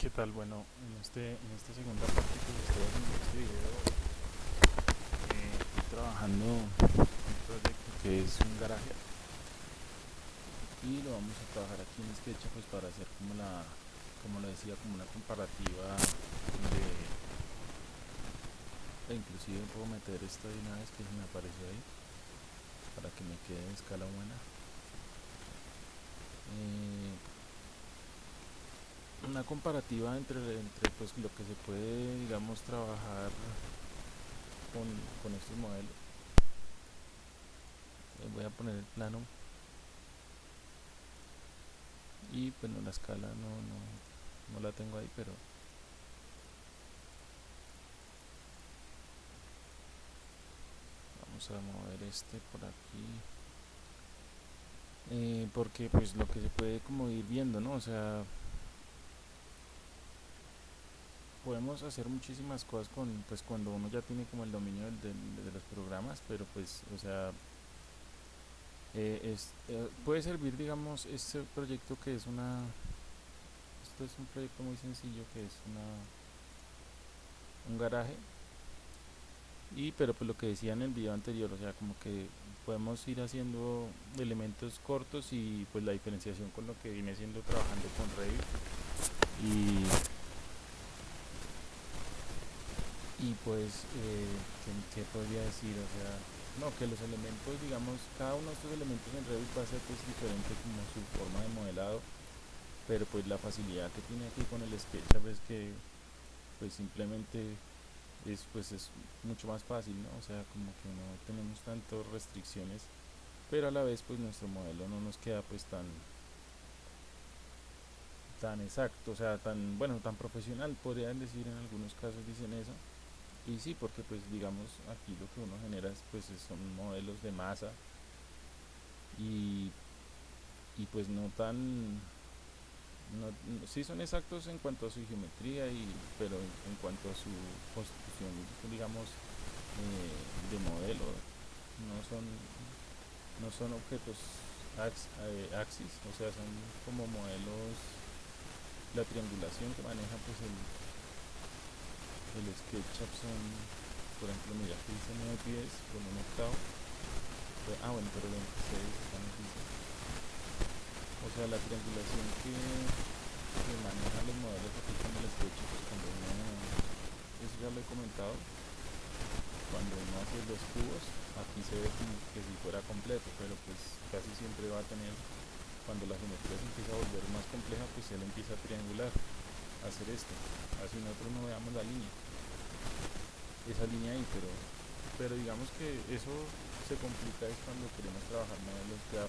¿Qué tal? Bueno, en, este, en esta segunda parte que estoy haciendo este video, eh, estoy trabajando en un proyecto que es un garaje y lo vamos a trabajar aquí en Sketch pues para hacer como la, como lo decía, como una comparativa de, e inclusive puedo meter esto de una vez que se me apareció ahí para que me quede en escala buena. Eh, una comparativa entre, entre pues, lo que se puede, digamos, trabajar con, con estos modelos. Eh, voy a poner el plano. Y bueno la escala no, no, no la tengo ahí pero vamos a mover este por aquí. Eh, porque pues lo que se puede como ir viendo no o sea podemos hacer muchísimas cosas con pues cuando uno ya tiene como el dominio de, los programas pero pues o sea eh, es, eh, puede servir digamos este proyecto que es una esto es un proyecto muy sencillo que es una un garaje. Y pero pues lo que decía en el video anterior o sea como que podemos ir haciendo elementos cortos y pues la diferenciación con lo que viene siendo trabajando con Revit. Y y pues eh, ¿qué, podría decir o sea no que los elementos digamos cada uno de estos elementos en Revit va a ser pues diferente como su forma de modelado pero pues la facilidad que tiene aquí con el SketchUp es que pues simplemente es pues es mucho más fácil ¿no? o sea como que no tenemos tantas restricciones pero a la vez pues nuestro modelo no nos queda pues tan tan exacto, o sea, tan bueno, tan profesional, podrían decir en algunos casos dicen eso, y sí porque pues digamos aquí lo que uno genera es, pues son modelos de masa y, y pues no tan no, sí son exactos en cuanto a su geometría y pero en, cuanto a su constitución digamos eh, de modelo. No son no son objetos eh, axis o sea son como modelos la triangulación que maneja pues el el SketchUp son, por ejemplo, mira, aquí dice 9 pies con un octavo. Ah, bueno, pero 26 estamos O sea, la triangulación que, que manejan los modelos aquí con el SketchUp, pues cuando uno, eso ya lo he comentado, cuando uno hace los cubos, aquí se ve como que si fuera completo, pero pues casi siempre va a tener, cuando la geometría se empieza a volver más compleja, pues él empieza a triangular hacer esto. Así nosotros no veamos la línea esa línea ahí pero pero digamos que eso se complica es cuando queremos trabajar modelos ya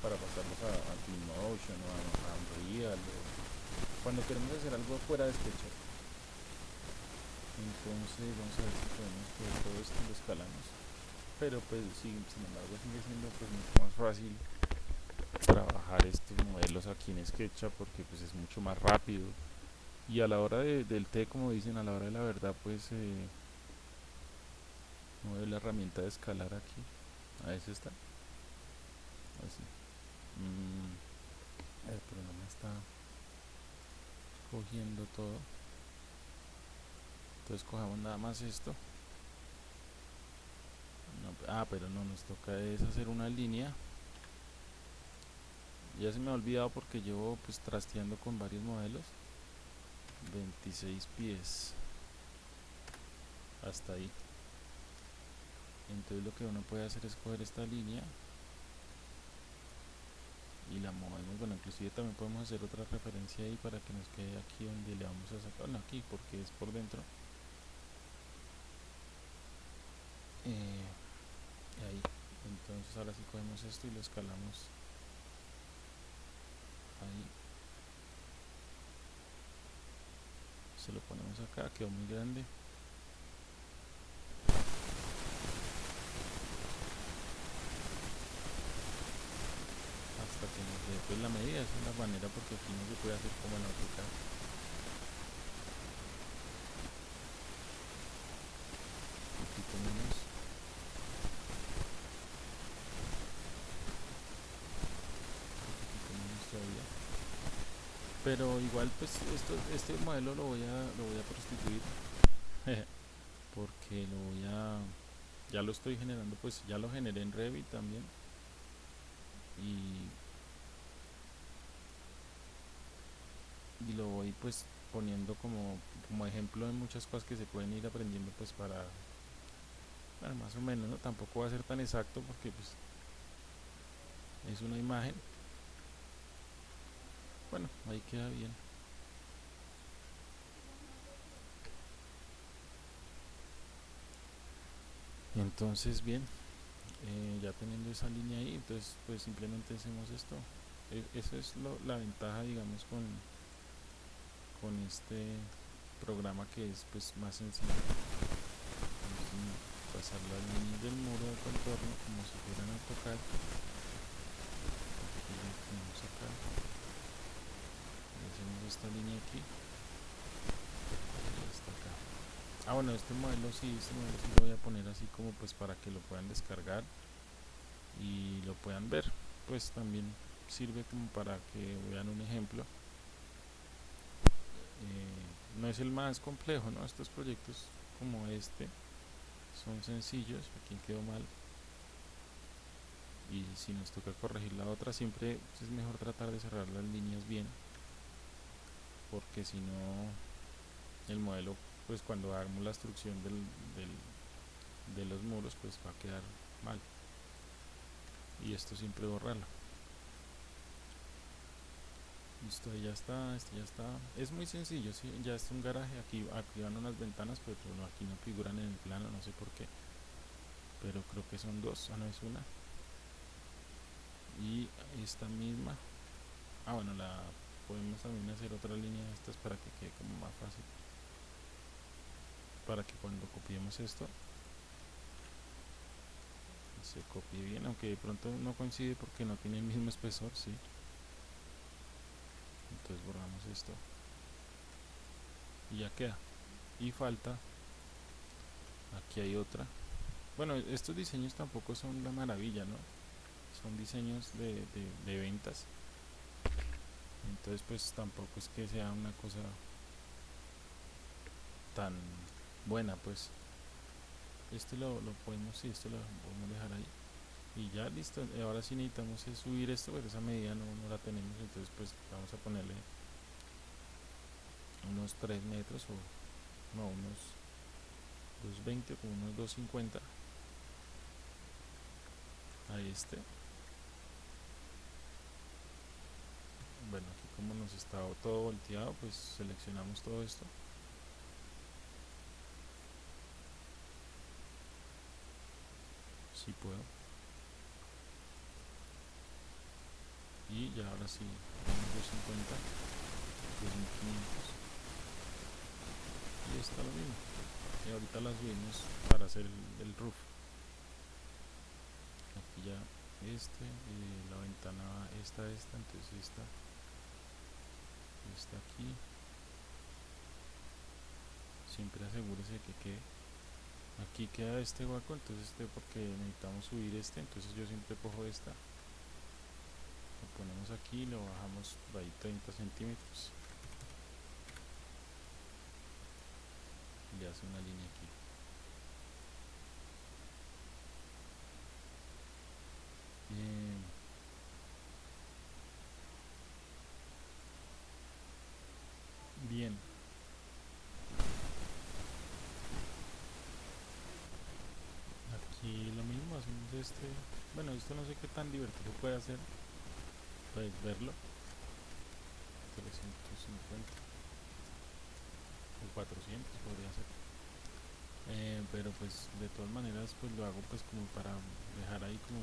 para pasarlos a, a Twinmotion o a, a, Unreal o cuando queremos hacer algo fuera de SketchUp entonces vamos a ver si podemos que todo esto lo escalamos. Pero pues sí, sin embargo sigue siendo pues mucho más fácil trabajar estos modelos aquí en SketchUp porque pues es mucho más rápido y a la hora del té como dicen a la hora de la verdad pues eh, mueve la herramienta de escalar aquí. A eso está. Así mm, no me está cogiendo todo. Entonces cojamos nada más esto. Ah pero no nos toca es hacer una línea. Ya se me ha olvidado porque llevo pues trasteando con varios modelos 26 pies. Hasta ahí. Entonces lo que uno puede hacer es coger esta línea y la movemos, bueno inclusive también podemos hacer otra referencia ahí para que nos quede aquí donde le vamos a sacar, no aquí porque es por dentro. Eh, ahí. Entonces ahora sí cogemos esto y lo escalamos ahí se lo ponemos acá, quedó muy grande. Hasta que nos dé pues la medida, esa es la manera porque aquí no se puede hacer como en AutoCAD aquí tenemos aquí tenemos todavía pero igual pues esto, este modelo lo voy a lo voy a prostituir porque lo voy a ya lo estoy generando pues ya lo generé en Revit también y lo voy pues poniendo como, como ejemplo de muchas cosas que se pueden ir aprendiendo pues para más o menos ¿no? tampoco va a ser tan exacto porque pues es una imagen bueno ahí queda bien. Entonces bien eh, ya teniendo esa línea ahí entonces pues simplemente hacemos esto. E esa es lo, la ventaja digamos con con este programa que es pues más sencillo. Pasar las líneas del muro de contorno como si fueran a tocar. Acá hacemos esta línea aquí. Ah bueno este modelo sí, este modelo sí lo voy a poner así como pues para que lo puedan descargar y lo puedan ver. Pues también sirve como para que vean un ejemplo. Eh, no es el más complejo, ¿no? Estos proyectos como este son sencillos, aquí quedó mal. Y si nos toca corregir la otra siempre es mejor tratar de cerrar las líneas bien porque si no el modelo pues cuando hagamos la instrucción del, del, de los muros pues va a quedar mal. Y esto siempre borrarlo. Listo ya está este ya está. Es muy sencillo ¿sí? ya es un garaje aquí aquí van unas ventanas pero aquí no figuran en el plano no sé por qué. Pero creo que son dos ah no es una. Y esta misma. Ah bueno la podemos también hacer otra línea de estas para que quede como más fácil. Para que cuando copiemos esto se copie bien aunque de pronto no coincide porque no tiene el mismo espesor sí. Entonces borramos esto. Y ya queda. Y falta aquí hay otra. Bueno estos diseños tampoco son la maravilla no son diseños de, de, ventas entonces pues tampoco es que sea una cosa tan buena pues. Este lo, lo podemos sí, esto lo podemos dejar ahí. Y ya listo. Ahora sí necesitamos subir esto pero esa medida no, no, la tenemos. Entonces pues vamos a ponerle unos 3 metros o no unos 220 o unos 250 a este bueno aquí como nos está todo volteado pues seleccionamos todo esto. Si puedo. Y ya ahora sí 250 2500 y está lo mismo. Y ahorita las subimos para hacer el, roof. Aquí ya este eh, la ventana esta esta entonces esta está aquí. Siempre asegúrese que quede. Aquí queda este hueco entonces este porque necesitamos subir este entonces yo siempre cojo esta. Lo ponemos aquí lo bajamos por ahí 30 centímetros. Le hace una línea aquí lo mismo hacemos este bueno esto no sé qué tan divertido puede hacer puedes verlo. 350 o 400 podría ser. Eh, pero pues de todas maneras pues lo hago pues como para dejar ahí como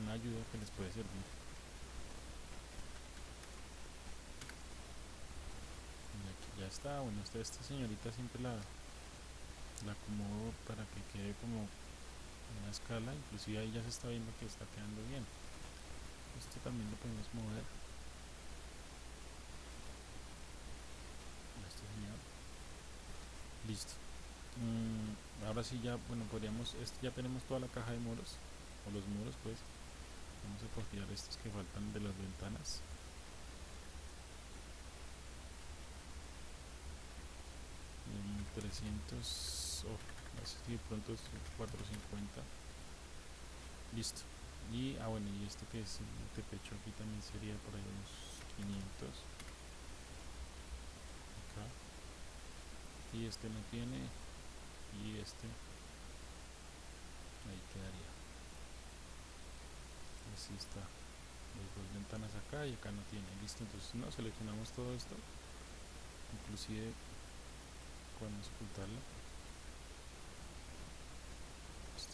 una ayuda que les puede servir. Y aquí ya está. Bueno esta, esta señorita siempre la la acomodo para que quede como una escala, inclusive ahí ya se está viendo que está quedando bien. Esto también lo podemos mover. Listo. Mm, ahora sí ya, bueno, podríamos, esto ya tenemos toda la caja de muros, o los muros pues. Vamos a copiar estos que faltan de las ventanas. Mm, en 300 así de pronto es 450 listo. Y ah bueno y este que es el pecho aquí también sería por ahí unos 500 acá. Y este no tiene. Y este. Ahí quedaría. Así está. Las dos ventanas acá y acá no tiene. Listo entonces no seleccionamos todo esto. Inclusive podemos ocultarlo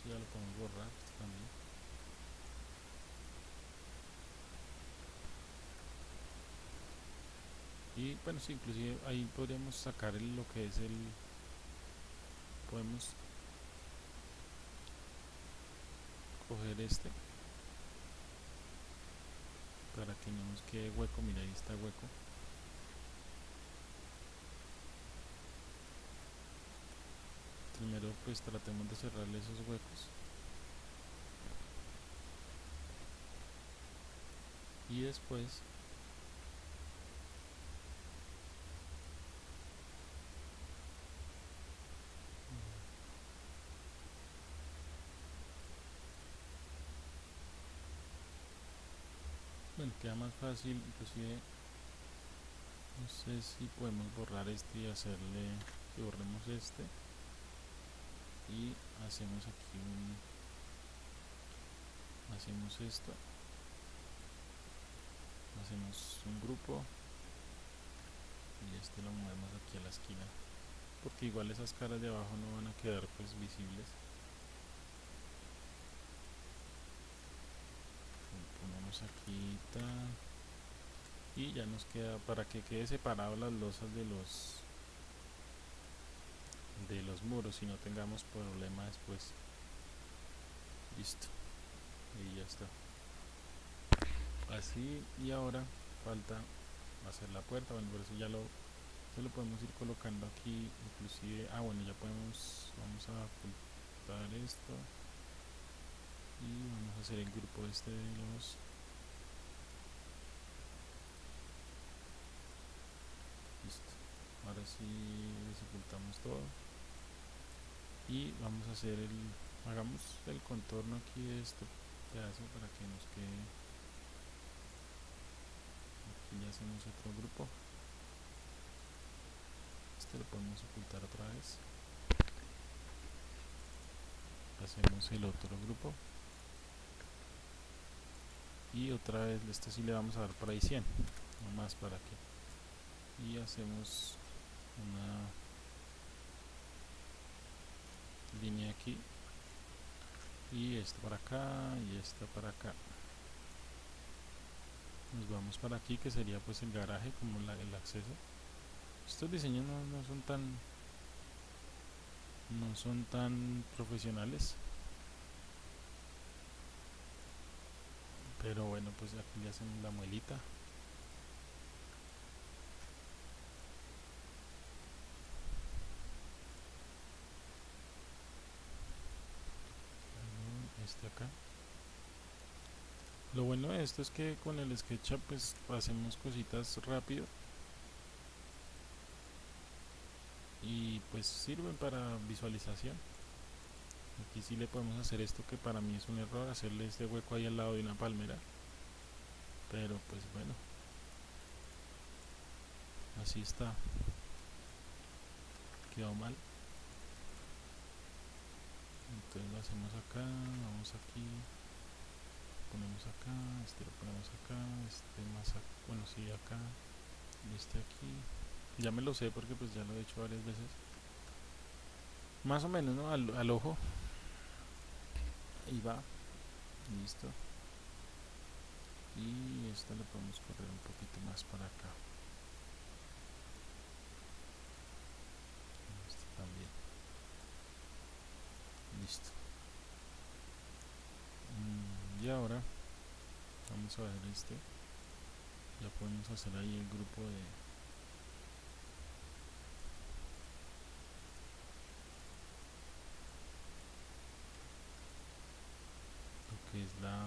esto ya lo podemos borrar esto también. Y bueno sí inclusive ahí podríamos sacar lo que es el podemos coger este para que no nos quede hueco. Mira ahí está hueco primero pues tratemos de cerrarle esos huecos. Y después bueno queda más fácil inclusive no sé si podemos borrar este y hacerle que borremos este hacemos aquí un hacemos esto hacemos un grupo y este lo movemos aquí a la esquina porque igual esas caras de abajo no van a quedar pues visibles. Ponemos aquí y ya nos queda para que quede separado las losas de los de los muros y no tengamos problema después. Listo. Y ya está. Así y ahora falta hacer la puerta. Bueno por eso ya lo lo podemos ir colocando aquí inclusive. Ah bueno ya podemos vamos a ocultar esto. Y vamos a hacer el grupo este de los listo. Ahora sí desocultamos todo y vamos a hacer el hagamos el contorno aquí de este pedazo para que nos quede. Aquí ya hacemos otro grupo. Este lo podemos ocultar otra vez. Hacemos el otro grupo. Y otra vez este sí le vamos a dar por ahí 100 más para que. Y hacemos una línea aquí. Y esta para acá y esta para acá. Nos vamos para aquí que sería pues el garaje como el acceso. Estos diseños no, son tan no son tan profesionales. Pero bueno pues aquí le hacen la muelita este acá. Lo bueno de esto es que con el SketchUp pues hacemos cositas rápido. Y pues sirven para visualización. Aquí sí le podemos hacer esto que para mí es un error hacerle este hueco ahí al lado de una palmera. Pero pues bueno. Así está. Quedó mal entonces lo hacemos acá vamos aquí ponemos acá este lo ponemos acá este más acá, bueno sí acá y este aquí. Ya me lo sé porque pues ya lo he hecho varias veces. Más o menos ¿no? al, al ojo. Ahí va. Listo. Y esto le podemos correr un poquito más para acá este también listo mm, y ahora vamos este ya podemos hacer ahí el grupo de lo que es la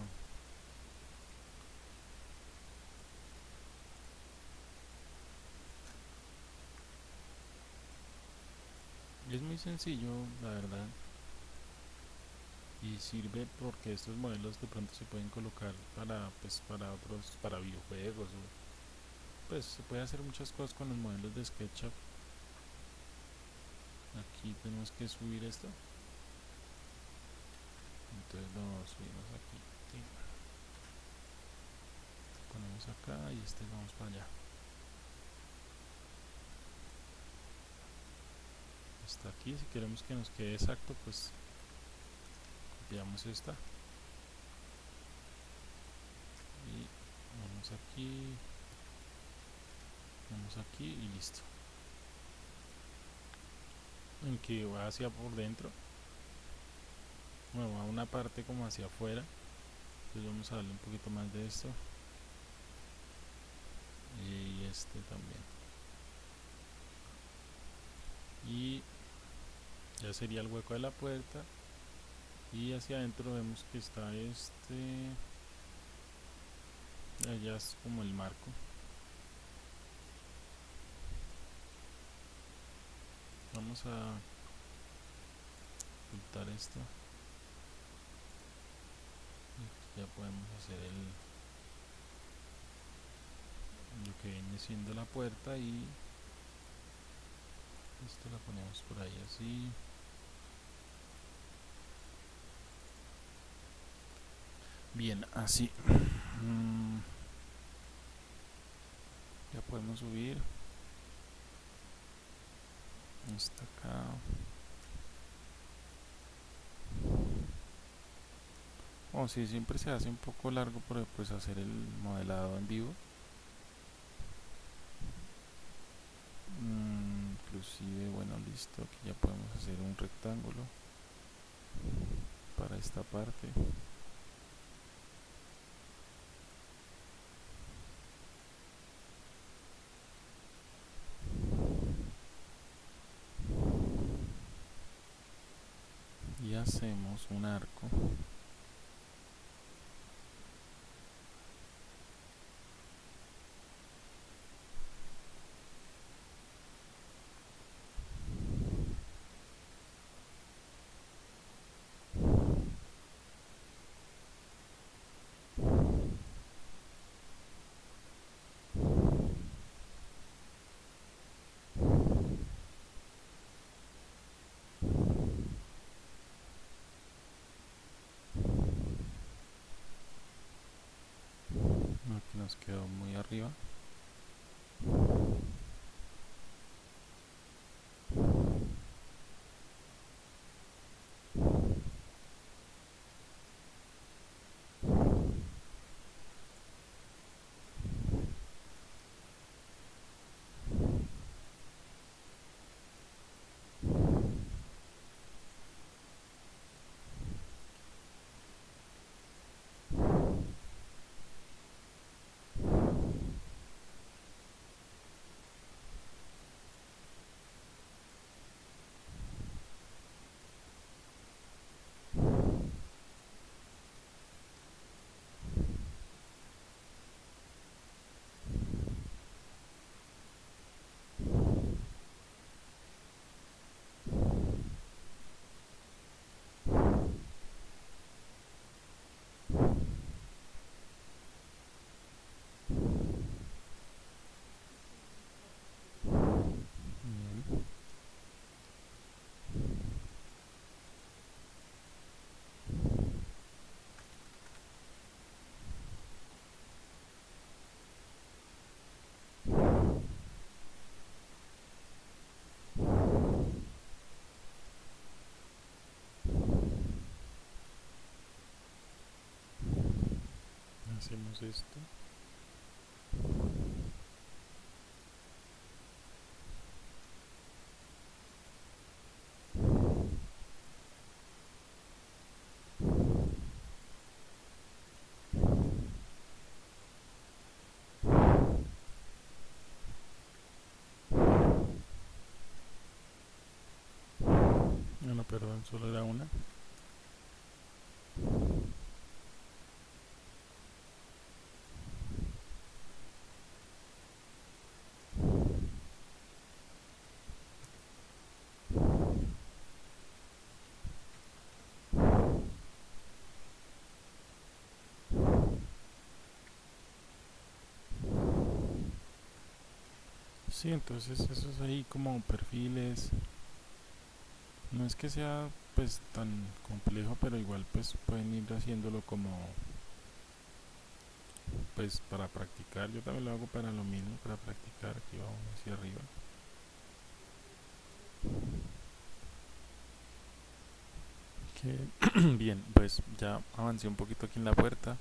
es muy sencillo la verdad y sirve porque estos modelos de pronto se pueden colocar para pues para otros para videojuegos o, pues se puede hacer muchas cosas con los modelos de SketchUp. Aquí tenemos que subir esto. Entonces lo subimos aquí. Ponemos acá y este vamos para allá. Está aquí si queremos que nos quede exacto pues copiamos esta. Y vamos aquí. Vamos aquí y listo. En que va hacia por dentro. Bueno a una parte como hacia afuera. Entonces vamos a darle un poquito más de esto. Y este también. Y ya sería el hueco de la puerta y hacia adentro vemos que está este allá es como el marco. Vamos a ocultar esto. Ya podemos hacer el lo que viene siendo la puerta y esto la ponemos por ahí así bien así. Mm. ya podemos subir. Hasta acá. O si siempre se hace un poco largo por pues hacer el modelado en vivo. Mm, inclusive bueno listo aquí ya podemos hacer un rectángulo para esta parte hacemos un arco nos quedó muy arriba hacemos esto no, perdón, solo era una. Sí, entonces eso es ahí como perfiles. No es que sea pues tan complejo, pero igual pues pueden ir haciéndolo como pues para practicar. Yo también lo hago para lo mismo, para practicar aquí vamos hacia arriba. bien, pues ya avancé un poquito aquí en la puerta,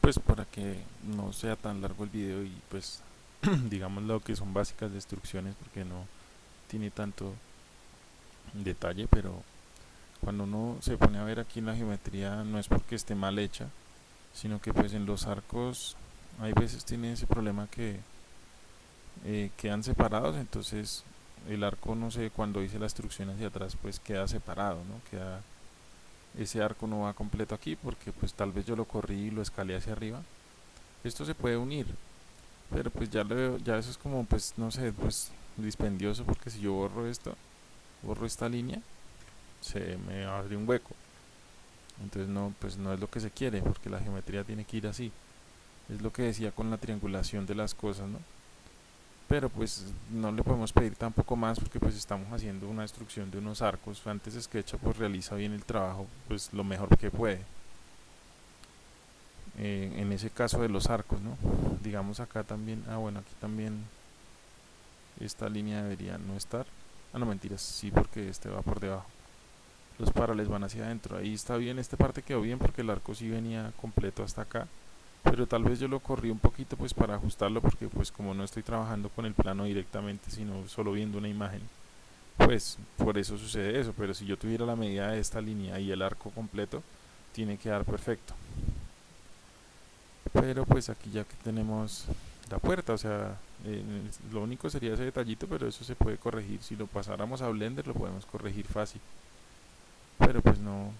pues para que no sea tan largo el video y pues digamos lo que son básicas destrucciones porque no tiene tanto detalle, pero cuando uno se pone a ver aquí la geometría no es porque esté mal hecha, sino que pues en los arcos hay veces tiene ese problema que eh, quedan separados, entonces el arco no sé cuando hice la destrucción hacia atrás pues queda separado, ¿no? Queda ese arco no va completo aquí porque pues tal vez yo lo corrí y lo escalé hacia arriba esto se puede unir pero pues ya lo ya eso es como pues no sé pues dispendioso porque si yo borro esto borro esta línea se me abre un hueco. Entonces no pues no es lo que se quiere porque la geometría tiene que ir así. Es lo que decía con la triangulación de las cosas no pero pues no le podemos pedir tampoco más porque pues estamos haciendo una destrucción de unos arcos. Antes SketchUp pues realiza bien el trabajo pues lo mejor que puede eh, en ese caso de los arcos no digamos acá también ah bueno aquí también esta línea debería no estar. Ah no mentiras sí porque este va por debajo. Los parales van hacia adentro. Ahí está bien esta parte quedó bien porque el arco sí venía completo hasta acá. Pero tal vez yo lo corrí un poquito pues para ajustarlo porque pues como no estoy trabajando con el plano directamente sino solo viendo una imagen pues por eso sucede eso. Pero si yo tuviera la medida de esta línea y el arco completo tiene que dar perfecto pero pues aquí ya que tenemos la puerta o sea lo único sería ese detallito pero eso se puede corregir. Si lo pasáramos a blender lo podemos corregir fácil. Pero pues no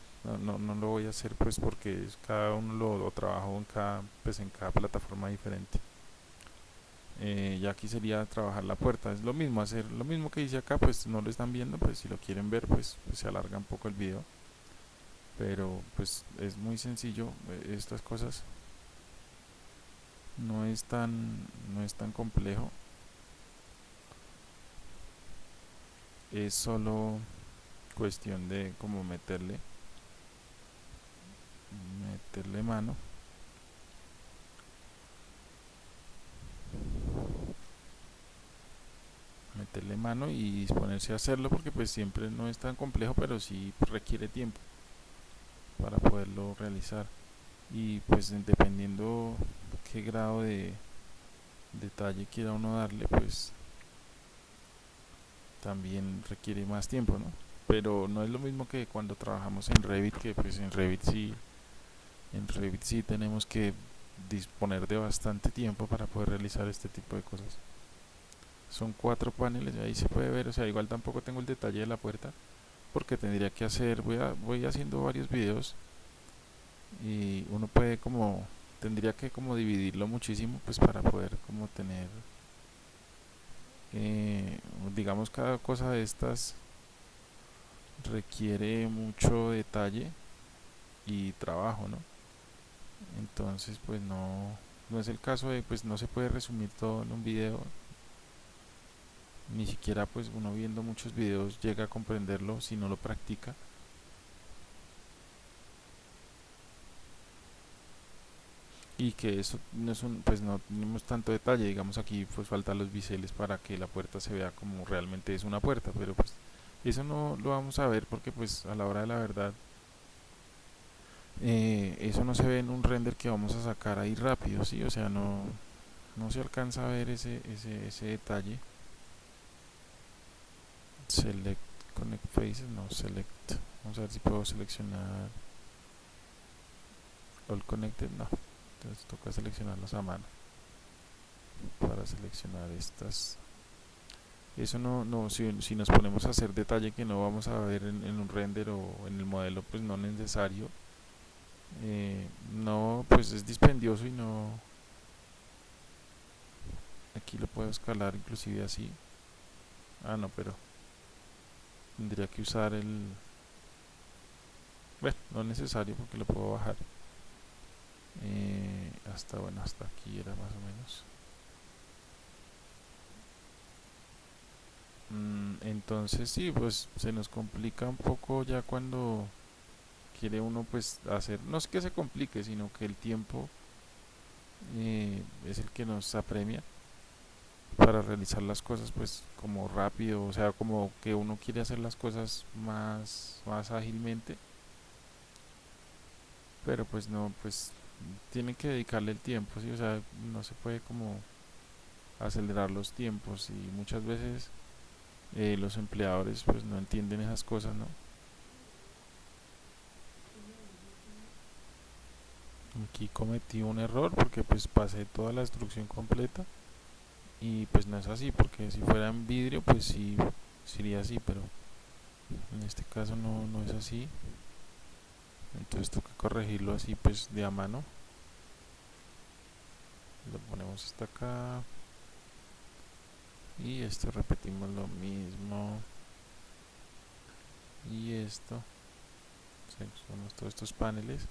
no, no, lo voy a hacer pues porque cada uno lo, trabajo en cada, pues en cada plataforma diferente. Eh, ya aquí sería trabajar la puerta. Es lo mismo hacer lo mismo que hice acá pues no lo están viendo pues si lo quieren ver pues, pues se alarga un poco el video. Pero pues es muy sencillo eh, estas cosas no es tan no es tan complejo. Es solo cuestión de cómo meterle meterle mano. Meterle mano y disponerse a hacerlo porque pues siempre no es tan complejo pero sí requiere tiempo para poderlo realizar y pues dependiendo qué grado de detalle quiera uno darle pues también requiere más tiempo ¿no? pero no es lo mismo que cuando trabajamos en Revit que pues en Revit sí en Revit sí tenemos que disponer de bastante tiempo para poder realizar este tipo de cosas son cuatro paneles ahí se puede ver o sea igual tampoco tengo el detalle de la puerta porque tendría que hacer voy a, voy haciendo varios videos y uno puede como tendría que como dividirlo muchísimo pues para poder como tener eh, digamos cada cosa de estas requiere mucho detalle y trabajo no entonces pues no no es el caso de pues no se puede resumir todo en un video. Ni siquiera pues uno viendo muchos videos llega a comprenderlo si no lo practica y que eso no es un, pues no tenemos tanto detalle digamos aquí pues faltan los biseles para que la puerta se vea como realmente es una puerta pero pues eso no lo vamos a ver porque pues a la hora de la verdad eh, eso no se ve en un render que vamos a sacar ahí rápido, ¿sí? O sea, no, no se alcanza a ver ese, ese, ese detalle. Select Connect Faces, no, Select. Vamos a ver si puedo seleccionar All Connected, no. Entonces toca seleccionarlas a mano para seleccionar estas. Eso no, no si, si, nos ponemos a hacer detalle que no vamos a ver en, un render o en el modelo pues no es necesario. Eh, no pues es dispendioso y no aquí lo puedo escalar inclusive así. Ah no pero tendría que usar el bueno no es necesario porque lo puedo bajar eh, hasta bueno hasta aquí era más o menos. Entonces sí pues se nos complica un poco ya cuando quiere uno pues hacer no es que se complique sino que el tiempo eh, es el que nos apremia para realizar las cosas pues como rápido o sea como que uno quiere hacer las cosas más más ágilmente. Pero pues no pues tiene que dedicarle el tiempo sí o sea no se puede como acelerar los tiempos y muchas veces eh, los empleadores pues no entienden esas cosas no aquí cometí un error porque pues pasé toda la instrucción completa y pues no es así porque si fuera en vidrio pues sí sería así pero en este caso no, no es así entonces toca corregirlo así pues de a mano. Lo ponemos hasta acá. Y esto repetimos lo mismo. Y esto. Seleccionamos todos estos paneles.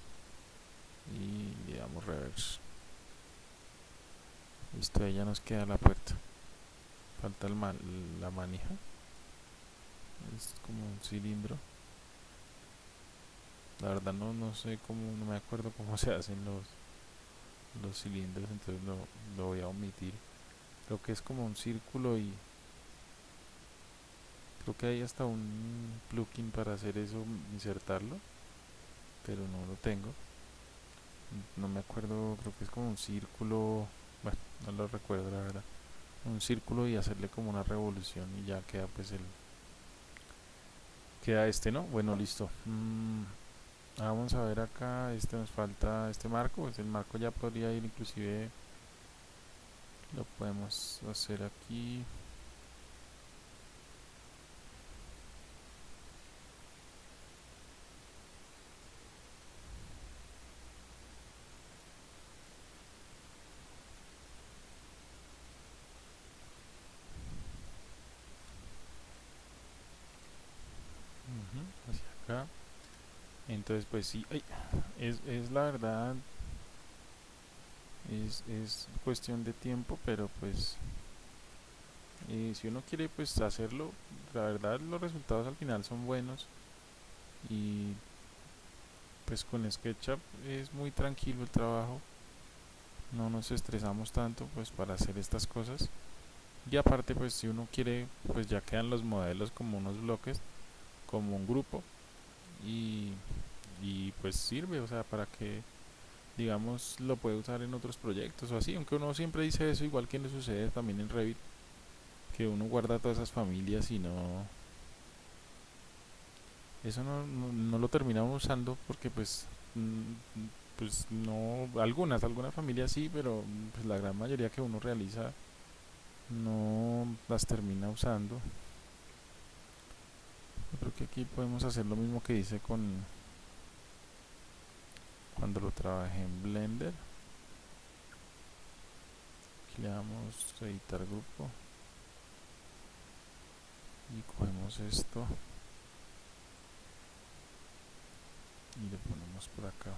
Y le damos reverse. Listo ahí ya nos queda la puerta. Falta el man, la manija. Es como un cilindro la verdad no, no sé cómo no me acuerdo cómo se hacen los los cilindros entonces lo, lo voy a omitir. Creo que es como un círculo y creo que hay hasta un plugin para hacer eso insertarlo pero no lo tengo. No me acuerdo creo que es como un círculo bueno no lo recuerdo la verdad. Un círculo y hacerle como una revolución y ya queda pues el queda este no bueno listo. Mm, vamos a ver acá este nos falta este marco pues el marco ya podría ir inclusive lo podemos hacer aquí. Hacia acá entonces pues sí es, es la verdad es, es cuestión de tiempo pero pues eh, si uno quiere pues hacerlo la verdad los resultados al final son buenos y pues con SketchUp es muy tranquilo el trabajo no nos estresamos tanto pues para hacer estas cosas. Y aparte pues si uno quiere pues ya quedan los modelos como unos bloques como un grupo y, y pues sirve o sea para que digamos lo puede usar en otros proyectos o así. Aunque uno siempre dice eso igual que le sucede también en Revit que uno guarda todas esas familias y no eso no, no, lo terminamos usando porque pues mm, pues no algunas algunas familias sí pero pues la gran mayoría que uno realiza no las termina usando creo que aquí podemos hacer lo mismo que dice con cuando lo trabajé en Blender. Le damos editar grupo y cogemos esto y le ponemos por acá.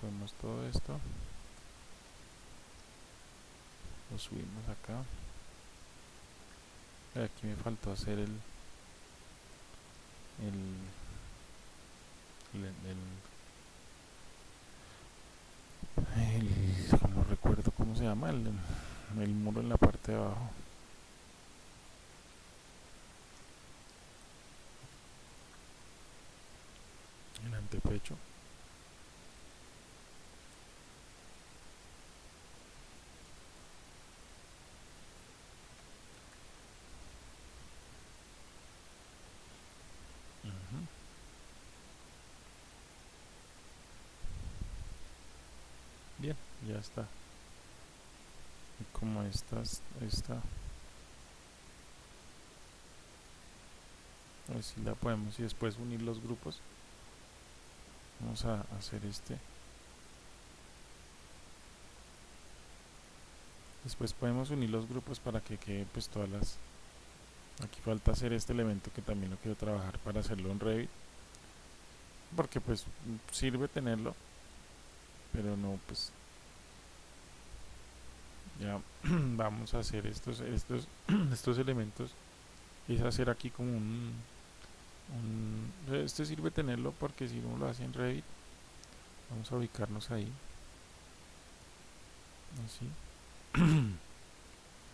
Ponemos todo esto lo subimos acá aquí me faltó hacer el el el, no recuerdo cómo se llama el, el muro en la parte de abajo. El antepecho ya está. Y como esta a ver si la podemos y después unir los grupos. Vamos a hacer este. Después podemos unir los grupos para que quede pues todas las aquí falta hacer este elemento que también lo quiero trabajar para hacerlo en Revit porque pues sirve tenerlo pero no pues ya vamos a hacer estos estos estos elementos. Es hacer aquí como un, un este sirve tenerlo porque si uno lo hace en Revit vamos a ubicarnos ahí. Así.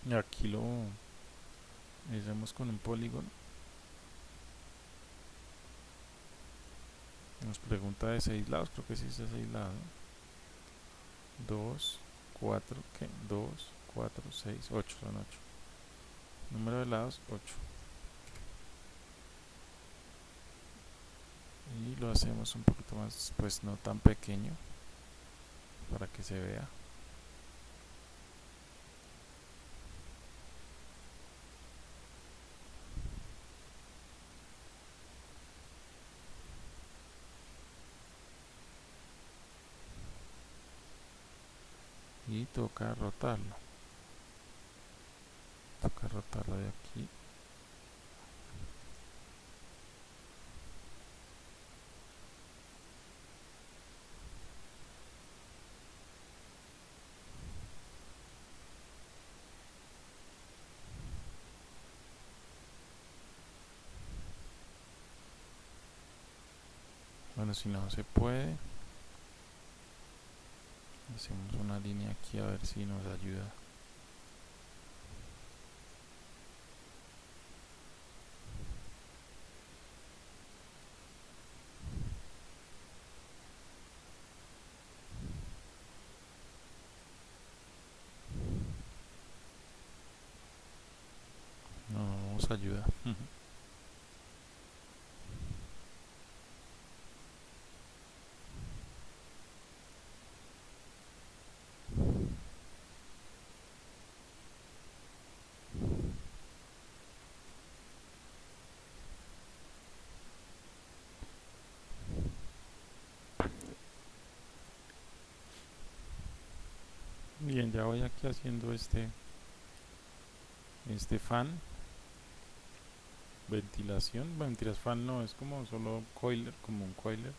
Y aquí lo hacemos con un polígono. Nos pregunta de 6 lados creo que sí es de 6 lados. 2 4 ¿qué? 2 4 6 8 son 8 número de lados 8 y lo hacemos un poquito más pues no tan pequeño para que se vea y toca rotarlo. Toca rotarlo de aquí. Bueno si no se puede hacemos una línea aquí a ver si nos ayuda. No nos ayuda bien voy aquí haciendo este este fan. Ventilación. Ventilas fan no es como solo coiler como un coiler.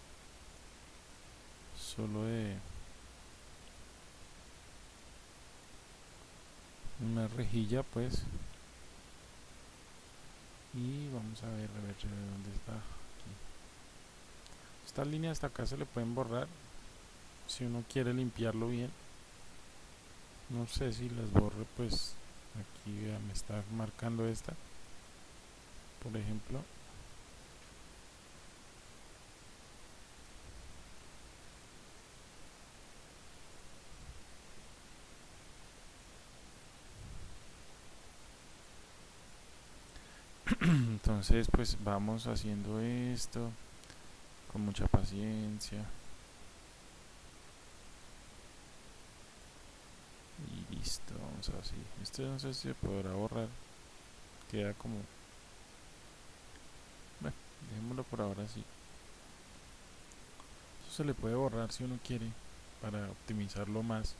Solo de una rejilla pues. Y vamos a ver a ver dónde está aquí. esta línea hasta acá se le pueden borrar si uno quiere limpiarlo bien no sé si las borre pues aquí me está marcando esta. Por ejemplo. Entonces pues vamos haciendo esto con mucha paciencia y listo vamos a así este no sé si se podrá borrar. Queda como bueno dejémoslo por ahora así. Eso se le puede borrar si uno quiere para optimizarlo más.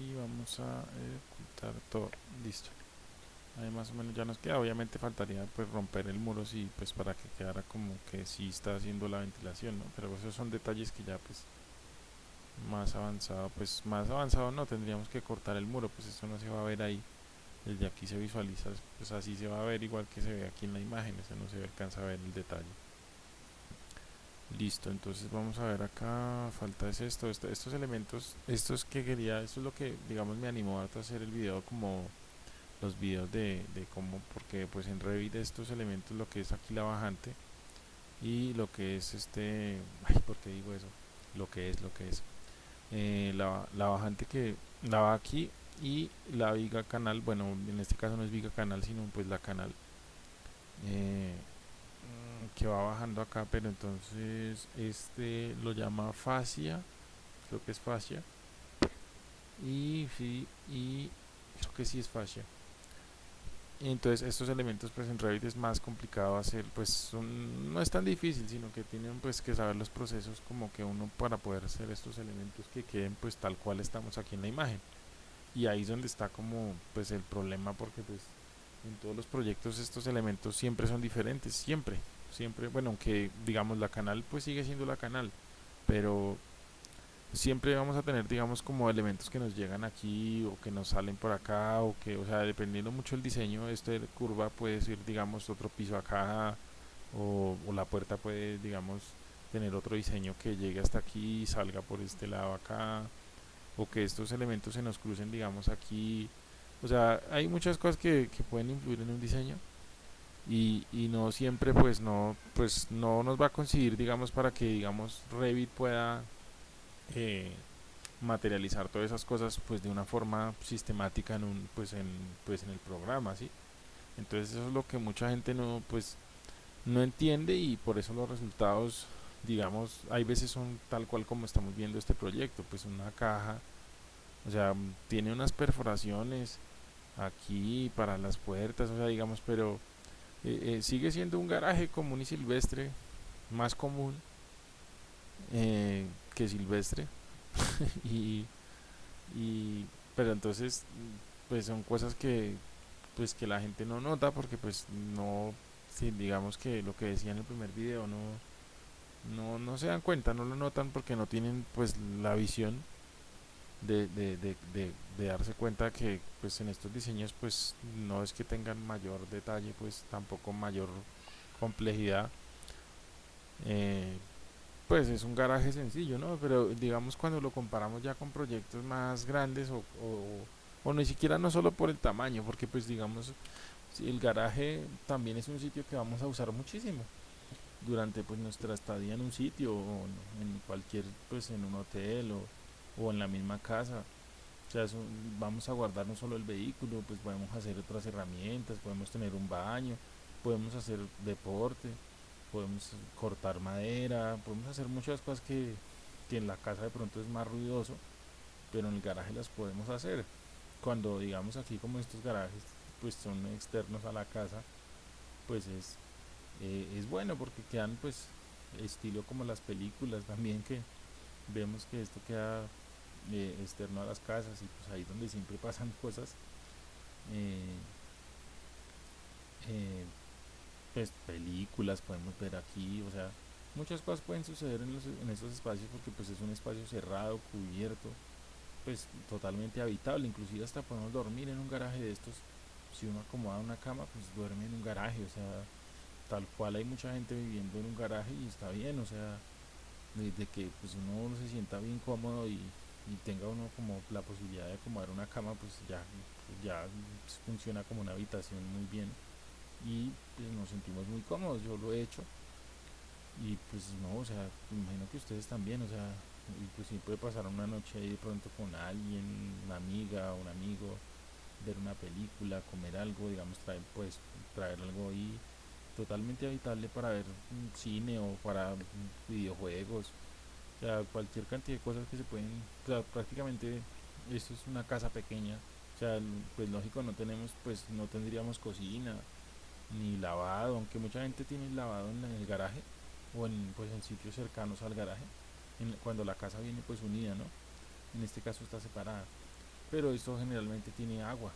Y vamos a ocultar todo listo. Ahí más o menos ya nos queda obviamente faltaría pues romper el muro sí pues para que quedara como que sí está haciendo la ventilación ¿no? pero esos son detalles que ya pues más avanzado pues más avanzado no tendríamos que cortar el muro pues esto no se va a ver ahí. Desde aquí se visualiza pues así se va a ver igual que se ve aquí en la imagen eso no se alcanza a ver el detalle. Listo entonces vamos a ver acá falta es esto, estos elementos estos que quería esto es lo que digamos me animó a hacer el video como los videos de, de cómo porque pues en Revit estos elementos lo que es aquí la bajante y lo que es este ay, ¿por qué digo eso? lo que es lo que es eh, la, la, bajante que la va aquí y la viga canal bueno en este caso no es viga canal sino pues la canal eh, que va bajando acá pero entonces este lo llama fascia creo que es fascia y sí y creo que sí es fascia entonces estos elementos pues en Revit es más complicado hacer pues no es tan difícil sino que tienen pues que saber los procesos como que uno para poder hacer estos elementos que queden pues tal cual estamos aquí en la imagen. Y ahí es donde está como pues el problema porque pues en todos los proyectos estos elementos siempre son diferentes siempre siempre. Bueno aunque digamos la canal pues sigue siendo la canal pero siempre vamos a tener, digamos, como elementos que nos llegan aquí o que nos salen por acá o que, o sea, dependiendo mucho del diseño, este curva puede ser, digamos, otro piso acá o, o la puerta puede, digamos, tener otro diseño que llegue hasta aquí y salga por este lado acá o que estos elementos se nos crucen, digamos, aquí. O sea, hay muchas cosas que, que pueden influir en un diseño y, y no siempre pues no pues no nos va a conseguir digamos para que digamos Revit pueda eh, materializar todas esas cosas pues de una forma sistemática en un pues en pues en el programa ¿sí? entonces eso es lo que mucha gente no pues no entiende y por eso los resultados digamos hay veces son tal cual como estamos viendo este proyecto pues una caja o sea tiene unas perforaciones aquí para las puertas o sea digamos pero eh, eh, sigue siendo un garaje común y silvestre más común que silvestre. Y, y pero entonces pues son cosas que pues que la gente no nota porque pues no si digamos que lo que decía en el primer video no no no se dan cuenta no lo notan porque no tienen pues la visión de, de, de, de, darse cuenta que pues en estos diseños pues no es que tengan mayor detalle pues tampoco mayor complejidad. Eh, pues es un garaje sencillo, ¿no? Pero digamos cuando lo comparamos ya con proyectos más grandes o, o, ni siquiera no solo por el tamaño, porque pues digamos el garaje también es un sitio que vamos a usar muchísimo durante pues nuestra estadía en un sitio o en cualquier pues en un hotel o, o en la misma casa. O sea, eso, vamos a guardar no solo el vehículo, pues podemos hacer otras herramientas, podemos tener un baño, podemos hacer deporte, podemos cortar madera, podemos hacer muchas cosas que, que en la casa de pronto es más ruidoso, pero en el garaje las podemos hacer. Cuando digamos aquí como estos garajes pues son externos a la casa, pues es, eh, es bueno porque quedan pues estilo como las películas también que vemos que esto queda eh, externo a las casas y pues ahí donde siempre pasan cosas eh, pues películas podemos ver aquí o sea muchas cosas pueden suceder en, los, estos espacios porque pues es un espacio cerrado cubierto pues totalmente habitable. Inclusive hasta podemos dormir en un garaje de estos. Si uno acomoda una cama pues duerme en un garaje o sea tal cual hay mucha gente viviendo en un garaje y está bien o sea de, de que pues uno se sienta bien cómodo y, tenga uno como la posibilidad de acomodar una cama, pues ya, ya funciona como una habitación muy bien y pues, nos sentimos muy cómodos, yo lo he hecho. Y pues no, o sea, imagino que ustedes también, o sea, y pues puede pasar una noche ahí de pronto con alguien, una amiga, un amigo, ver una película, comer algo, digamos, traer, pues traer algo ahí totalmente habitable para ver un cine o para videojuegos. O sea, cualquier cantidad de cosas que se pueden, o sea, prácticamente esto es una casa pequeña, o sea, pues lógico no tenemos, pues no tendríamos cocina ni lavado, aunque mucha gente tiene lavado en el garaje o en pues en sitios cercanos al garaje, cuando la casa viene pues unida, ¿no? En este caso está separada, pero esto generalmente tiene agua,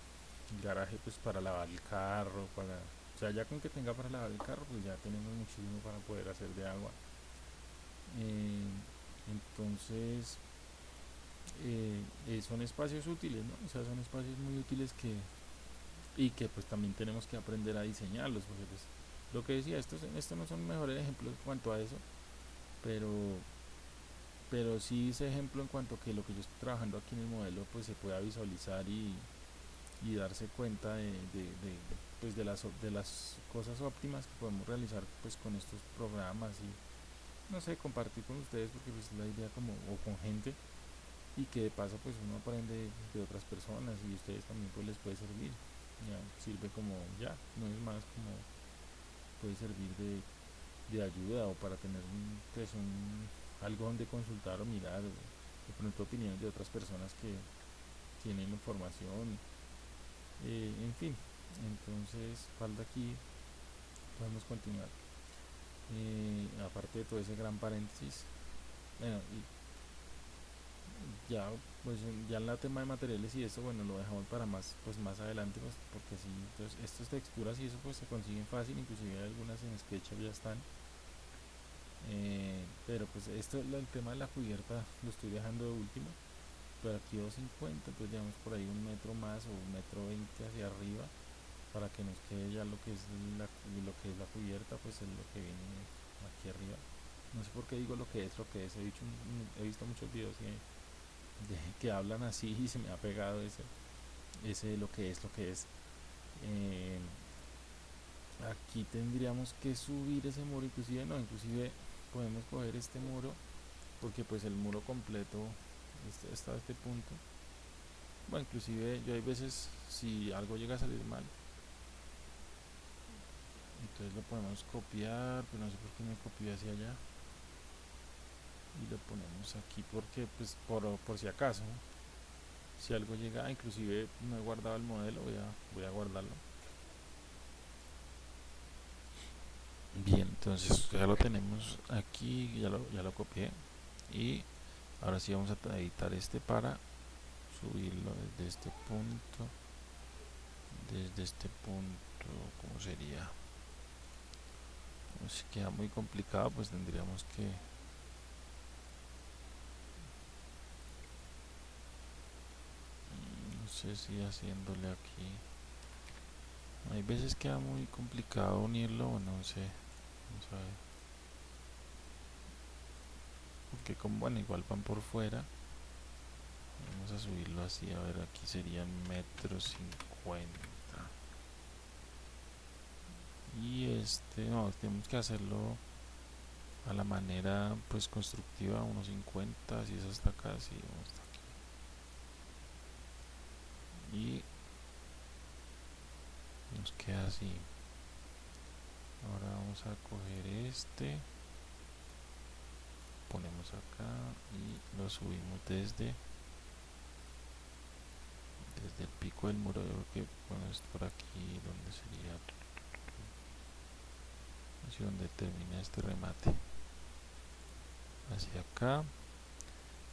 el garaje pues para lavar el carro, para, o sea, ya con que tenga para lavar el carro, pues ya tenemos muchísimo para poder hacer de agua. Eh, entonces, eh, eh, son espacios útiles, ¿no? O sea, son espacios muy útiles que y que pues también tenemos que aprender a diseñarlos, porque pues lo que decía, estos, estos no son mejores ejemplos en cuanto a eso, pero pero sí ese ejemplo en cuanto a que lo que yo estoy trabajando aquí en el modelo pues se pueda visualizar y, y darse cuenta de, de, pues de las de las cosas óptimas que podemos realizar pues con estos programas y no sé, compartir con ustedes porque pues es la idea como, o con gente y que de paso pues uno aprende de otras personas y ustedes también pues les puede servir, ya sirve como, ya, no es más como puede servir de, de ayuda o para tener un, pues un, algo donde consultar o mirar o de pronto opiniones de otras personas que tienen información, eh, en fin, entonces falta aquí, podemos continuar eh, aparte de todo ese gran paréntesis bueno ya pues ya en la tema de materiales y esto bueno lo dejamos para más pues más adelante pues porque si entonces estas texturas y eso pues se consiguen fácil inclusive algunas en SketchUp ya están Eh, pero pues esto, el tema de la cubierta lo estoy dejando de último. Pero aquí 250, entonces digamos por ahí un metro más o un metro 20 hacia arriba para que nos quede ya lo que es la, lo que es la cubierta, pues es lo que viene aquí arriba. No sé por qué digo lo que es, lo que es. He, dicho, he visto muchos videos que, que hablan así y se me ha pegado ese, ese lo que es, lo que es. Eh, aquí tendríamos que subir ese muro, inclusive no, inclusive podemos coger este muro porque pues el muro completo está a este punto bueno inclusive yo hay veces si algo llega a salir mal entonces lo podemos copiar pero no sé por qué me copió hacia allá y lo ponemos aquí porque pues por, por si acaso si algo llega inclusive no he guardado el modelo voy a, voy a guardarlo. Bien entonces ya lo tenemos aquí ya lo, ya lo copié. Y ahora sí vamos a editar este para subirlo desde este punto desde este punto como sería si queda muy complicado pues tendríamos que sé si haciéndole aquí. Hay veces queda muy complicado unirlo o no sé vamos a ver porque como bueno igual van por fuera. Vamos a subirlo así a ver aquí serían metro cincuenta. Y este no tenemos que hacerlo a la manera pues constructiva 1.50 si es hasta acá si hasta aquí y nos queda así. Ahora vamos a coger este ponemos acá y lo subimos desde desde el pico del muro. Yo creo que bueno es por aquí donde sería así donde termina este remate. Hacia acá.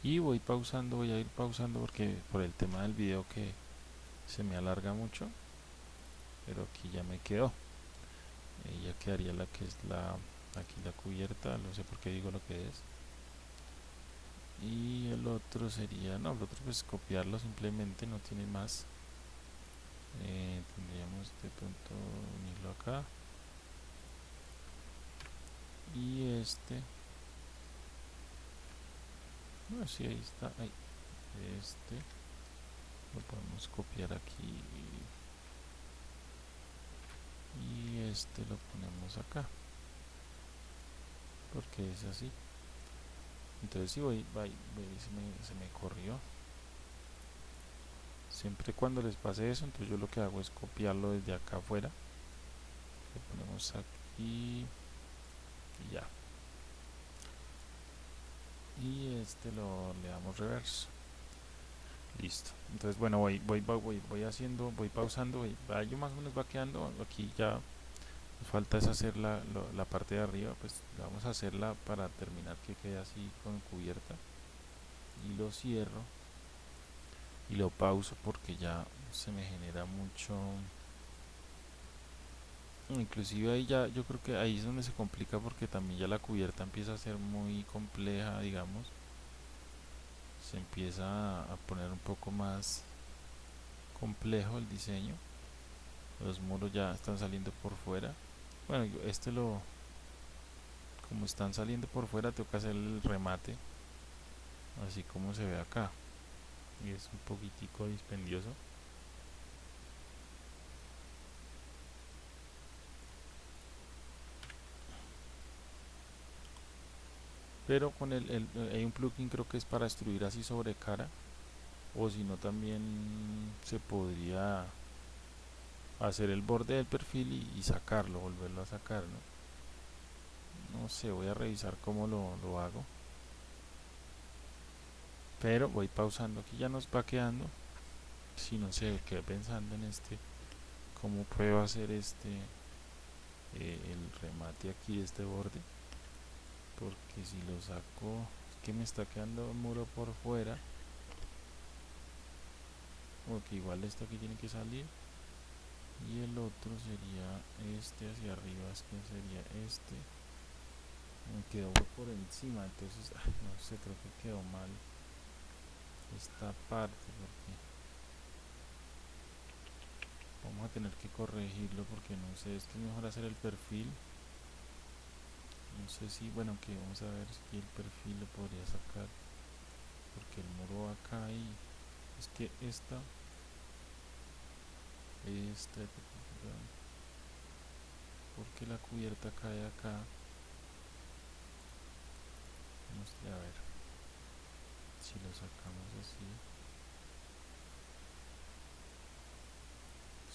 Y voy pausando voy a ir pausando porque por el tema del video que se me alarga mucho pero aquí ya me quedó. Eh, ya quedaría la que es la aquí la cubierta no sé por qué digo lo que es. Y el otro sería no el otro pues copiarlo simplemente no tiene más. Eh, tendríamos de pronto unirlo acá. Y este. No si ahí está ahí este lo podemos copiar aquí. Y este lo ponemos acá. Porque es así. Entonces si voy, se, me, se me corrió. Siempre cuando les pase eso entonces yo lo que hago es copiarlo desde acá afuera. Lo ponemos aquí y ya. Y este lo le damos reverso listo. Entonces bueno voy voy voy voy haciendo voy pausando voy, yo más o menos va quedando. Aquí ya falta es hacer la, la, parte de arriba pues vamos a hacerla para terminar que quede así con cubierta. Y lo cierro y lo pauso porque ya se me genera mucho. Inclusive ahí ya yo creo que ahí es donde se complica porque también ya la cubierta empieza a ser muy compleja digamos se empieza a poner un poco más complejo el diseño. Los muros ya están saliendo por fuera. Bueno este lo como están saliendo por fuera que hacer el remate así como se ve acá. Y es un poquitico dispendioso pero con el, el, hay un plugin creo que es para extruir así sobre cara o si no también se podría hacer el borde del perfil y, sacarlo, volverlo a sacar, ¿no? No sé, voy a revisar cómo lo, lo hago. Pero voy pausando, aquí ya nos va quedando. Si no sé, quedé pensando en este, cómo puedo hacer este, eh, el remate aquí de este borde. Porque si lo saco, es que me está quedando el muro por fuera. Porque igual esto aquí tiene que salir. Y el otro sería este hacia arriba es que sería este. Me quedó por encima entonces no sé creo que quedó mal esta parte porque vamos a tener que corregirlo porque no sé es que es mejor hacer el perfil no sé si bueno que vamos a ver si el perfil lo podría sacar porque el muro acá y es que esta esta porque la cubierta cae acá. A ver si lo sacamos así.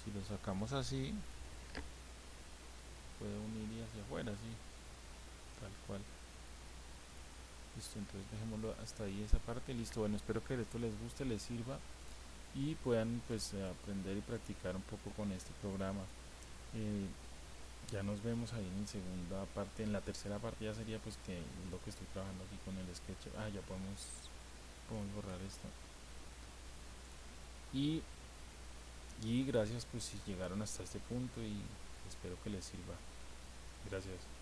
Si lo sacamos así puede unir y hacia afuera así tal cual. Listo entonces dejémoslo hasta ahí esa parte listo. Bueno espero que esto les guste les sirva y puedan pues aprender y practicar un poco con este programa. Eh, ya nos vemos ahí en segunda parte en la tercera parte ya sería pues que lo que estoy trabajando aquí con el sketch. Ah ya podemos podemos borrar esto. Y y gracias pues si llegaron hasta este punto y espero que les sirva. Gracias